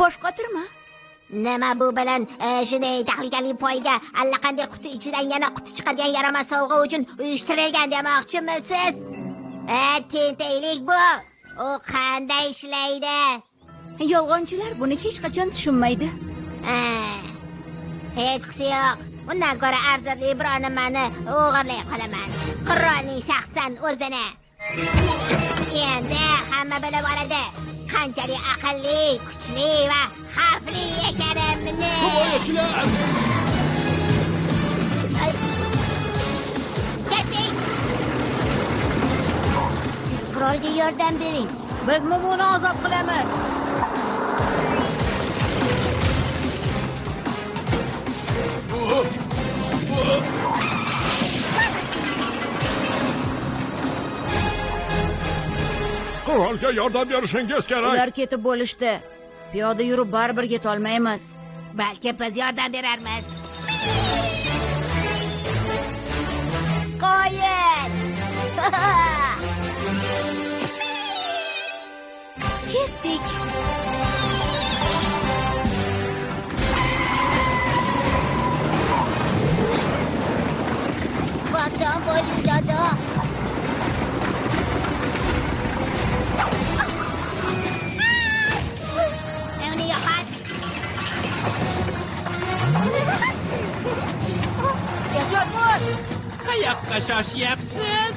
bosh qotirma nima bu bilan e, shunday tahlikali poyga allaqanday quti ichidan yana quti chiqadigan yaramas sovg'a uchun uyushtirilgan demoqchimisiz? E tentaklik bu. U qanday ishlaydi? Yolg'onchilar buni hech qachon tushunmaydi. Hechqisi yo'q. Undan ko'ra arzirli biror nimani o'g'irlay qolaman. Qirolning shaxsan o'zini endi hamma bilib oladi. Qanchalik aqlli kuchli va xavfli ekanimni. Himoyachilar! Keting! qirolga yordam bering. Biz mumuni ozod qilamiz qirolga yordam berishingiz kerak ular ketib bo'lishdi piyoda yurib baribir yetolmaymiz balki biz yordam berarmiz qoyil ketdik Vatan bo'ling dada Kajapka szasiepsys!